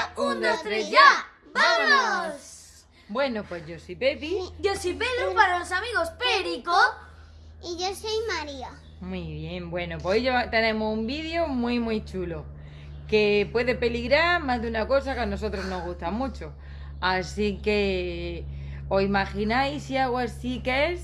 María, un, dos, tres, ya. ¡Vámonos! Bueno, pues yo soy Pepi. Yo soy Pedro para los amigos Perico. Y yo soy María. Muy bien, bueno, pues hoy tenemos un vídeo muy, muy chulo. Que puede peligrar más de una cosa que a nosotros nos gusta mucho. Así que, ¿os imagináis si hago así que es?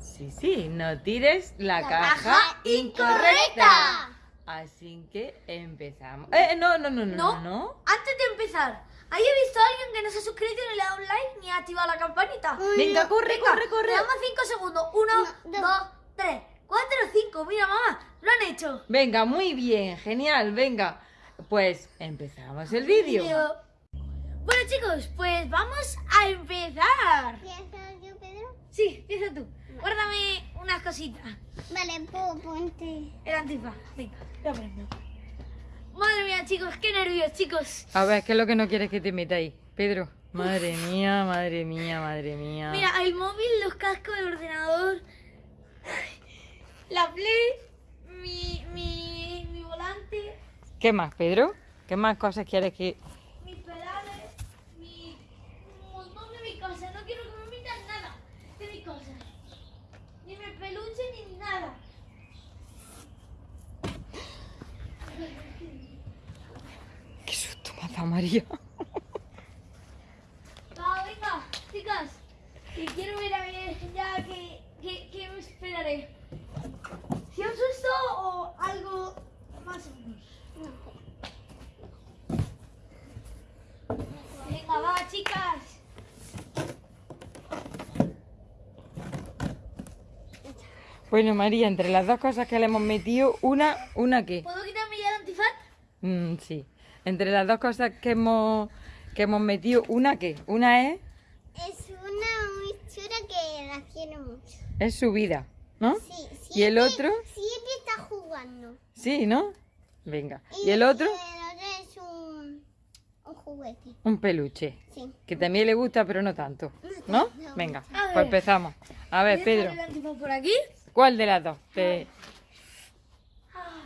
Sí, sí, no tires la, caja, incorrecta. Así que empezamos. Eh, no, no, no, no, no. Antes de empezar, ¿hay visto a alguien que no se ha suscrito ni le ha dado un like ni ha activado la campanita? Venga, corre, Venga, corre, corre. Le damos 5 segundos. 1, Uno, dos. 2, 3, 4, 5. Mira, mamá, lo han hecho. Venga, muy bien, genial, venga. Pues empezamos el vídeo. Bueno, chicos, pues vamos a empezar. ¿Empiezas yo, Pedro? Sí, empieza tú. Guárdame unas cositas. Vale, po- ponte. El antifaz. Venga, lo prendo. Madre mía, chicos, qué nervios, chicos. A ver, ¿qué es lo que no quieres que te meta ahí? Pedro. Madre mía, madre mía, madre mía. Mira, el móvil, los cascos, el ordenador, la play, mi, mi, mi volante, ¿Qué más, Pedro? ¿Qué más cosas quieres que...? mis pedales, mi, un montón de mis cosas. No quiero que me metan nada de mis cosas. Ni mi peluche ni nada. ¡Qué susto me dado María! Va, venga, chicas. Que quiero ver a ver ya que, que, que me esperaré. Si un susto o algo más o menos. Venga, va, chicas. Bueno, María, entre las dos cosas que le hemos metido, una, ¿una qué? ¿Puedo quitarme ya el antifaz? Mm, sí. Entre las dos cosas que hemos, que hemos metido, ¿una qué? Una es, Es una muy chula que la quiero mucho. es su vida, ¿no? Sí, ¿Y el siempre- otro? Siempre está jugando. Sí, ¿no? Venga. ¿Y el otro? Y el otro es un, un juguete. Un peluche. Sí. Que también le gusta, pero no tanto. ¿No? Venga, pues empezamos. A ver, Pedro, el antifaz por aquí. ¿Cuál de las dos? Te- Ah,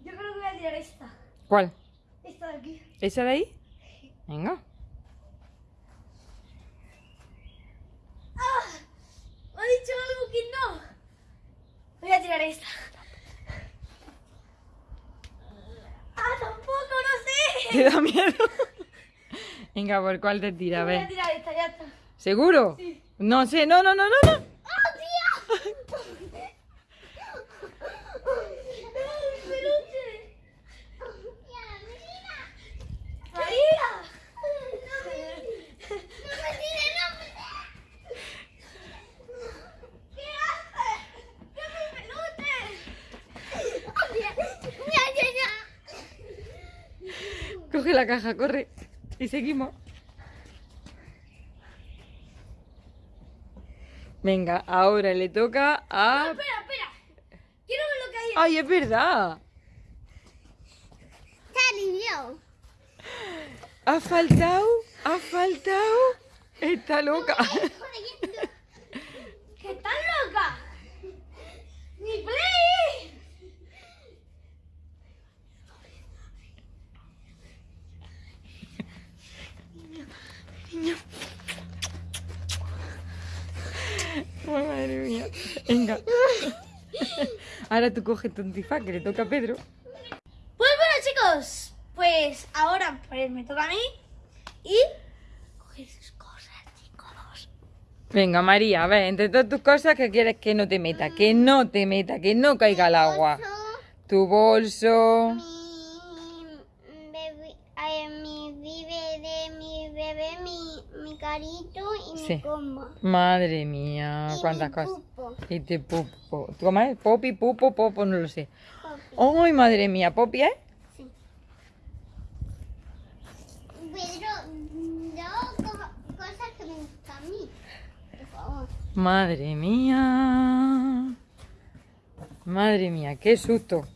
Yo creo que voy a tirar esta. ¿Cuál? Esta de aquí. ¿Esa de ahí? Venga. ¡Ah! Me ha dicho algo que no. Voy a tirar esta. ¡Ah, tampoco! ¡No sé! ¿Te da miedo? Venga, ¿por cuál te tira? A Voy a ver. tirar esta, ya está. ¿Seguro? Sí. No sé, no, no, no, no, no. ¡Ah, tía! ¡No, mi peluche! ¡María! ¿Qué haces? ¡Que mi peluche! Coge la caja, corre. Y seguimos. Venga, ahora le toca a... Espera, espera. Quiero ver lo que hay. ¡Ay, es verdad! Está. Ha faltado, ha faltado. Está loca. ¡Que estás loca! ¡Mi play! Ay, madre mía. Venga. Ahora tú coges tu antifaz que le toca a Pedro. Pues bueno, chicos. Pues ahora pues me toca a mí. Y. Coger sus cosas, chicos. Venga, María, a ver, entre todas tus cosas, ¿qué quieres que no te meta? Que no te meta, que no caiga al agua. Tu bolso. Sí. Madre mía, Y cuántas cosas. pupo. Y te pupo. ¿Tú cómo es? Popi, pupo, popo, no lo sé. ¡Ay, madre mía! ¿Popi es? Sí. Pedro, no co- cosas que me gustan a mí. Por favor. Madre mía. Madre mía, qué susto.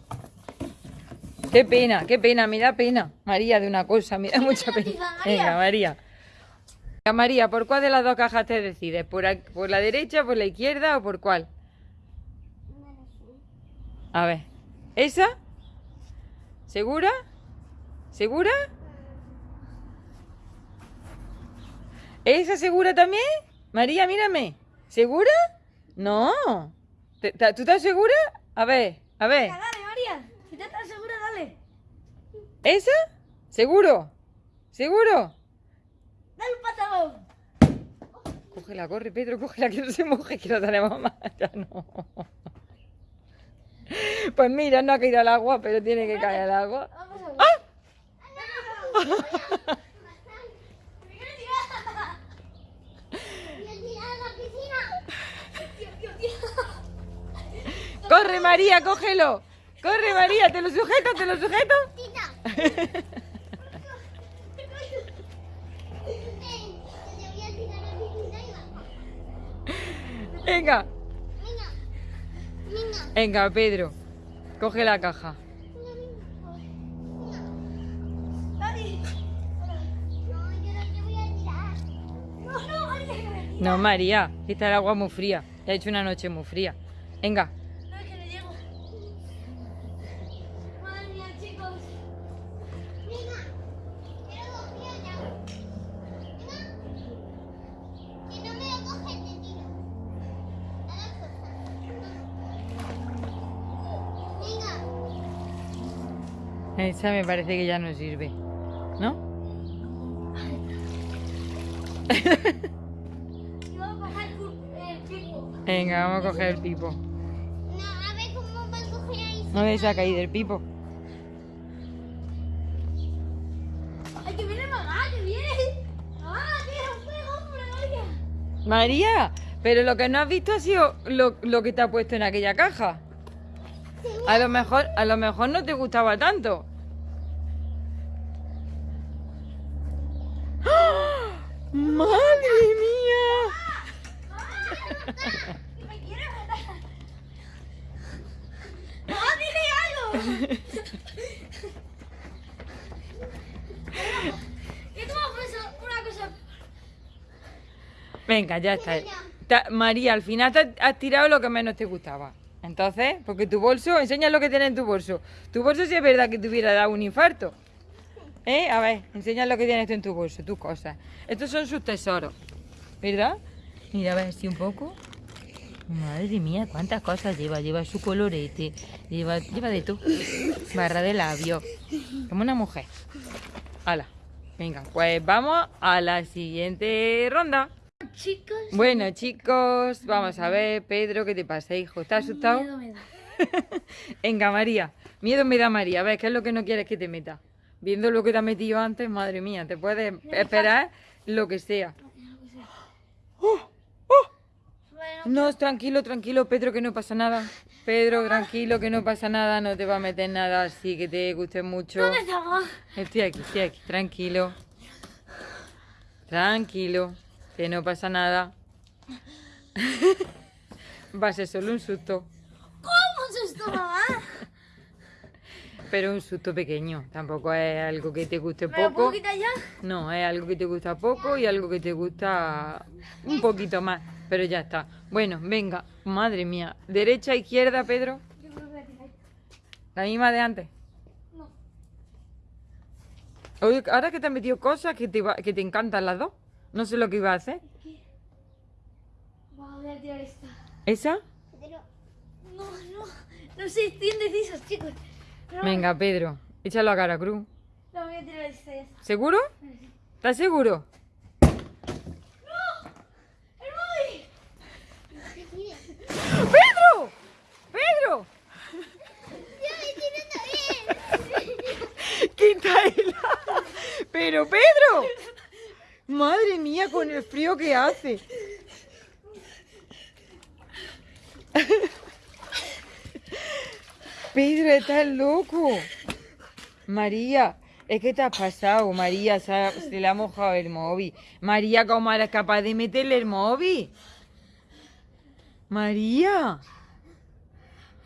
Qué pena, qué pena, me da pena. María, de una cosa, me da mucha pena. Venga, María. María, ¿por cuál de las dos cajas te decides? ¿Por, aquí- por la derecha, por la izquierda o por cuál? A ver. ¿Esa? ¿Segura? ¿Segura? ¿Esa segura también? María, mírame. ¿Segura? No. ¿Te- ¿Tú estás segura? A ver, a ver. Venga, dale, María. Si ya estás segura, dale. ¿Esa? ¿Seguro? ¿Seguro? Patadón. Cógela, corre, Pedro, cógela, que no se moje, que no tenemos más. Ya no. Pues mira, no ha caído al agua, pero tiene que caer al agua. Vamos a ver. ¡Me quiero tirar! ¡Y el tirar a la piscina! Tío, tío, tío. ¡Corre, María, cógelo! ¡Corre, María! ¿Te lo sujeto? ¿Te lo sujeto? ¡Tita! ¡Ven! que te voy a tirar a la piscina y va. Venga, Venga. Venga. Pedro. Coge la caja. No, yo no te voy a tirar. No, no, María, está el agua muy fría. Ha hecho una noche muy fría. Venga, No, es que no llego. Madre mía, chicos. Venga. Quiero dos piedras. Venga. Si no me lo coges, te tiro. A la fuerza. Venga. Esa me parece que ya no sirve. ¿No? Venga, vamos a coger el pipo. No, a ver cómo va a coger ahí. No le ha caído el pipo. Ay, que viene mamá, que viene. Tira un fuego, María. María, pero lo que no has visto ha sido lo, lo que te ha puesto en aquella caja. A lo mejor, a lo mejor no te gustaba tanto. ¡Ah! ¡Madre mía! Me quiere matar. Mamá, dile algo. Venga, ya está. María, al final te has tirado lo que menos te gustaba. Entonces, porque tu bolso, enseña lo que tiene en tu bolso. Tu bolso sí es verdad que te hubiera dado un infarto. ¿Eh? A ver, enseña lo que tienes tú en tu bolso, tus cosas. Estos son sus tesoros, ¿verdad? Mira, a ver si un poco. Madre mía, cuántas cosas lleva. Lleva su colorete, lleva, lleva de todo. Barra de labio. Como una mujer. Hala. Venga, pues vamos a la siguiente ronda. Chicos. Bueno, chicos, vamos a ver, Pedro, ¿qué te pasa, hijo? ¿Estás asustado? Miedo me da. Venga, María. Miedo me da María. A ver, ¿qué es lo que no quieres que te meta? Viendo lo que te has metido antes, madre mía, te puedes esperar lo que sea. Bueno, No, tranquilo, tranquilo, Pedro, que no pasa nada. Pedro, tranquilo, que no pasa nada, no te va a meter nada así que te guste mucho. ¿dónde está mamá? Estoy aquí, estoy aquí, tranquilo. Tranquilo, que no pasa nada. Va a ser solo un susto, ¿Cómo se esto, mamá? pero un susto pequeño. Tampoco es algo que te guste ¿Me lo puedo poco. quitar ya? No, es algo que te gusta poco y algo que te gusta un poquito más. Pero ya está. Bueno, venga, madre mía. ¿Derecha, izquierda, Pedro? Yo creo que voy a tirar. La misma de antes. No. Oye, ahora que te has metido cosas que te, va- que te encantan las dos. No sé lo que iba a hacer. Vamos, voy a tirar esta. ¿Esa? Pero, No, no. No sé, estoy indeciso, chicos. No, Venga, Pedro, échalo a cara cruz. No, voy a tirar esta ya está. ¿Seguro? ¿Estás seguro? ¡El móvil! ¡Pedro! ¡Pedro! Yo me tiro también. ¡Quita ¡Pero Pedro! Madre mía, con el frío que hace. Pedro, estás loco. María, es que te has pasado, María, se, ha- se le ha mojado el móvil. María, ¿cómo eres capaz de meterle el móvil? María.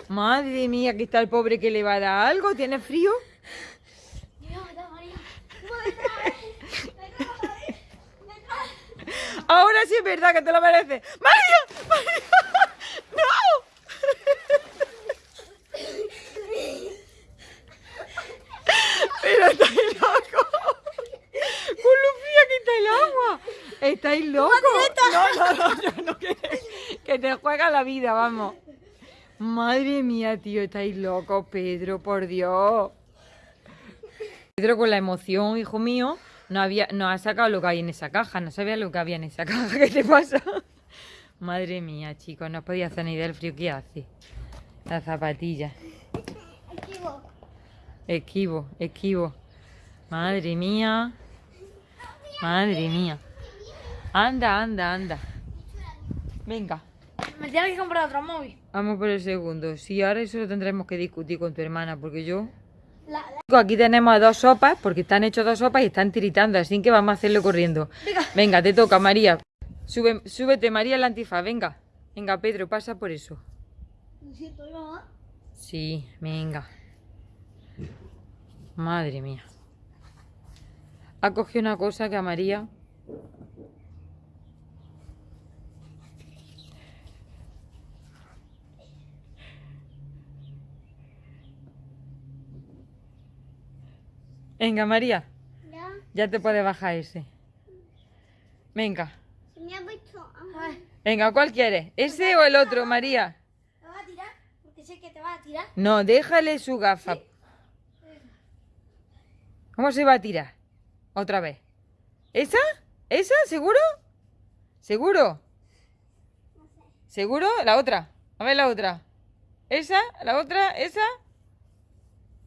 Madre mía, que está el pobre que le va a dar algo. ¿Tiene frío? es verdad que te lo mereces. ¡Mario! ¡Mario! ¡No! Pero estáis locos. Con Lucía quita el agua. Estáis locos. No, no, no, no que te, que te juega la vida, vamos. Madre mía, tío, estáis locos, Pedro, por Dios. Pedro, con la emoción, hijo mío, no había, no ha sacado lo que hay en esa caja, no sabía lo que había en esa caja. ¿Qué te pasa? Madre mía, chicos, no podía hacer ni idea del frío que hace. La zapatilla. Equivo. Esquivo, esquivo. Madre mía. Madre mía. Anda, anda, anda. Venga, Me tienes que comprar otro móvil. vamos por el segundo. Sí, ahora eso lo tendremos que discutir con tu hermana, porque yo... Aquí tenemos dos sopas, porque están hechos dos sopas y están tiritando, así que vamos a hacerlo corriendo. Venga, te toca, María. Sube, súbete, María, la antifa, venga. Venga, Pedro, pasa por eso. Sí, venga. Madre mía. Ha cogido una cosa que a María. Venga, María, Ya. ya te puedes bajar ese. Venga, Se me ha puesto hambre. Ay, venga, ¿cuál quieres? ¿Ese o el otro, María? ¿Te vas a tirar? Porque sé que te vas a tirar. No, déjale su gafa. ¿Cómo se va a tirar? Otra vez. ¿Esa? ¿Esa? ¿Seguro? ¿Seguro? ¿Seguro? La otra. A ver la otra. ¿Esa? ¿La otra? ¿Esa?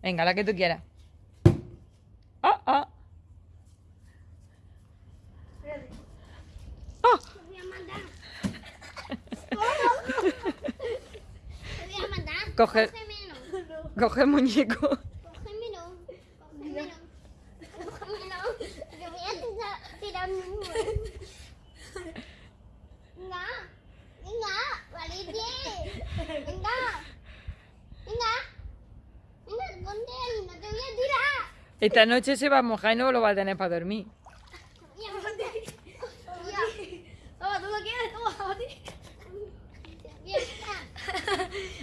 Venga, la que tú quieras. Ah, ah. Espérate. Ah. Te voy a mandar. Te voy a mandar. Coge- Cógemelo. Coge el muñeco. Cógemelo. Cógemelo. Cógemelo. Te voy a tirar, mi. Venga. Venga. Valiente. Venga. Venga. Venga, ponte ahí. No te voy a tirar. Esta noche se va a mojar y no lo va a tener para dormir. Mira, ponte ahí. Toma, tú lo quieres, toma, a ti. Mira,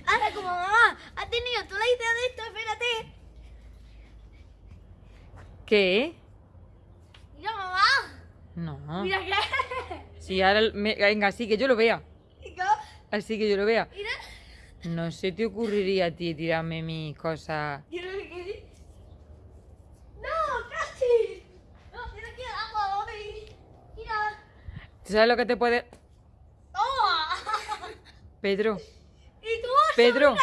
Ahora, como mamá ha tenido tú la idea de esto, espérate. ¿Qué? Mira, mamá. No. Mira que. Sí, ahora... me- Venga, así que yo lo vea. Así que yo lo vea. Mira. No se te ocurriría a ti tirarme mis cosas. Lo que No, casi. No, mira que agua hoy. Mira. ¿Tú sabes lo que te puede...? Toma. Pedro, Y bolso. Pedro. Mira.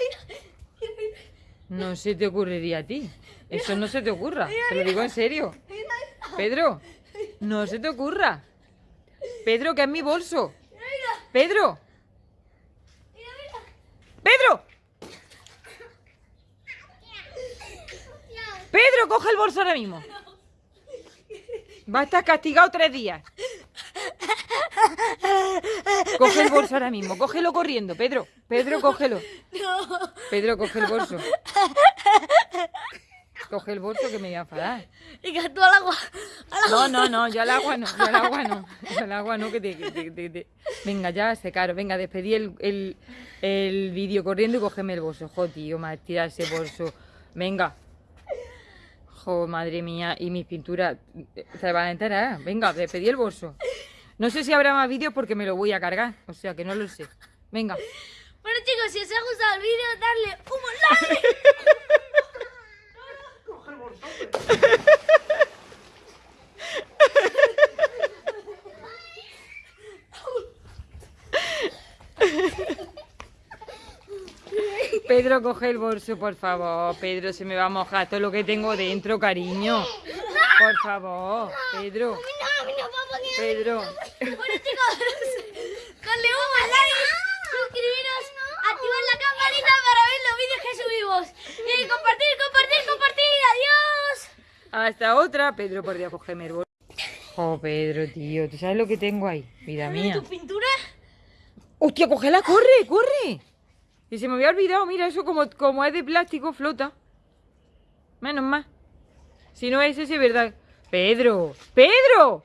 Mira, mira. no se te ocurriría a ti. Eso no se te ocurra. Te lo digo en serio. Pedro, no se te ocurra. Pedro, que es mi bolso. Pedro. Pedro. Pedro, coge el bolso ahora mismo. Va a estar castigado tres días. Coge el bolso ahora mismo, cógelo corriendo, Pedro. Pedro, cógelo. Pedro, coge el bolso. Coge el bolso que me voy a enfadar. Y que tú al agua. Al agua. No, no, no, yo al agua no, yo al agua no. Yo al agua no, que te... que te- te- te- Venga, ya, secaros. Venga, despedí el, el, el vídeo corriendo y cógeme el bolso. Jo, tío, me tira ese bolso. Venga. Jo, madre mía. Y mis pinturas se van a enterar. Venga, despedí el bolso. No sé si habrá más vídeos porque me lo voy a cargar. O sea, que no lo sé. Venga. Bueno chicos, si os ha gustado el vídeo, darle un like. Pedro, coge el bolso, por favor. Pedro, se me va a mojar todo lo que tengo dentro, cariño. Por favor, Pedro. Pedro. Bueno chicos, darle un like, suscribiros, activar la campanita para ver los vídeos que subimos. Y compartir, compartir, compartir. Adiós. Hasta otra. Pedro, por Dios, cógeme el bolso. Oh, Pedro, tío. ¿Tú sabes lo que tengo ahí? Vida mía. ¿Tu pintura? ¡Hostia, cógela! ¡Corre, corre! Y se me había olvidado. Mira, eso como, como es de plástico, flota. Menos mal. Si no es ese, es verdad. Pedro, Pedro.